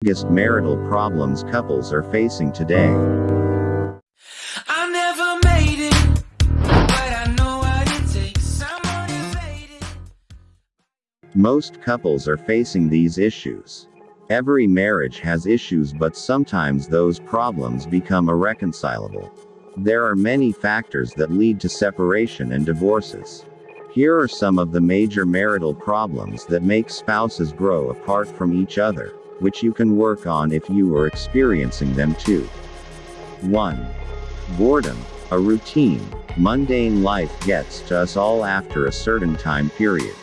biggest marital problems couples are facing today. I never made it, but I know what it takes. Someone invaded. Most couples are facing these issues. Every marriage has issues, but sometimes those problems become irreconcilable. There are many factors that lead to separation and divorces. Here are some of the major marital problems that make spouses grow apart from each other, which you can work on if you are experiencing them too. 1. Boredom. A routine, mundane life gets to us all after a certain time period.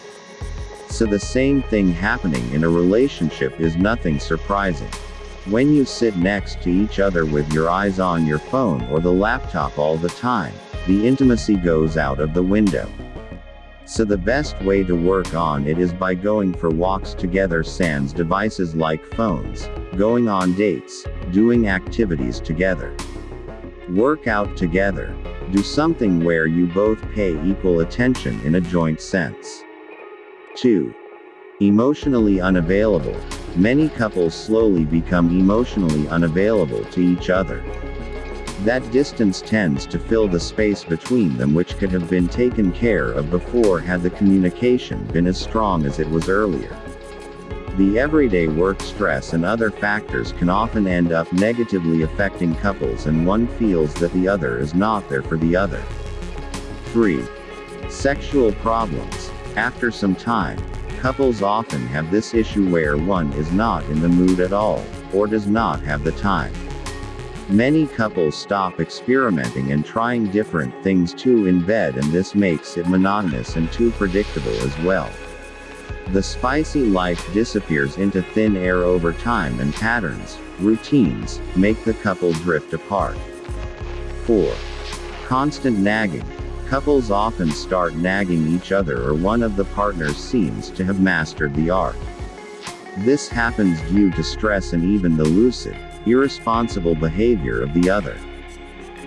So the same thing happening in a relationship is nothing surprising. When you sit next to each other with your eyes on your phone or the laptop all the time, the intimacy goes out of the window. So the best way to work on it is by going for walks together sans devices like phones, going on dates, doing activities together. Work out together. Do something where you both pay equal attention in a joint sense. 2. Emotionally unavailable. Many couples slowly become emotionally unavailable to each other. That distance tends to fill the space between them which could have been taken care of before had the communication been as strong as it was earlier. The everyday work stress and other factors can often end up negatively affecting couples and one feels that the other is not there for the other. 3. Sexual problems. After some time, couples often have this issue where one is not in the mood at all, or does not have the time. Many couples stop experimenting and trying different things too in bed and this makes it monotonous and too predictable as well. The spicy life disappears into thin air over time and patterns, routines, make the couple drift apart. 4. Constant nagging. Couples often start nagging each other or one of the partners seems to have mastered the art. This happens due to stress and even the lucid, irresponsible behavior of the other.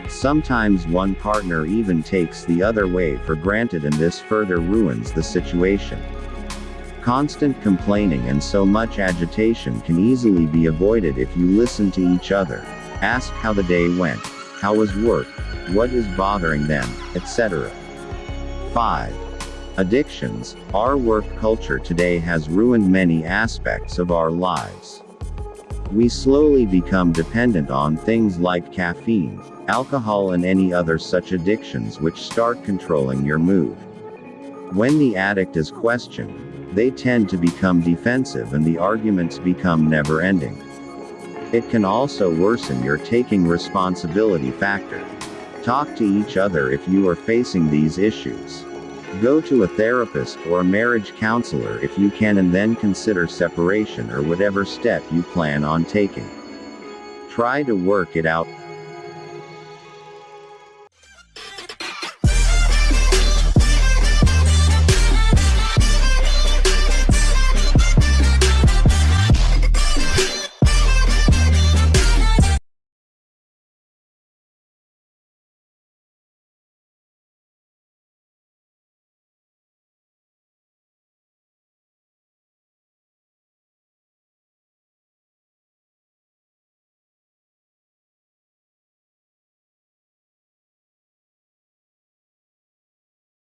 Sometimes one partner even takes the other way for granted and this further ruins the situation. Constant complaining and so much agitation can easily be avoided if you listen to each other. Ask how the day went, how was work, what is bothering them, etc. 5. Addictions. Our work culture today has ruined many aspects of our lives. We slowly become dependent on things like caffeine, alcohol and any other such addictions which start controlling your mood. When the addict is questioned, they tend to become defensive and the arguments become never ending. It can also worsen your taking responsibility factor. Talk to each other if you are facing these issues. Go to a therapist or a marriage counselor if you can and then consider separation or whatever step you plan on taking. Try to work it out